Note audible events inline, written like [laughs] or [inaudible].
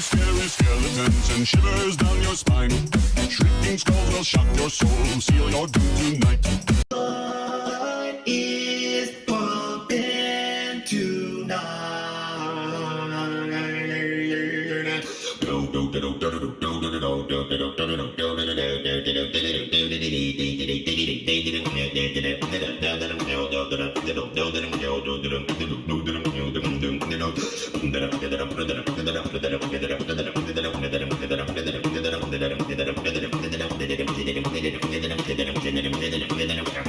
Scary, skeletons and shivers down your spine. Shrieking skulls will shock your soul, seal your doom tonight. What is pumping tonight? [laughs] Thank you.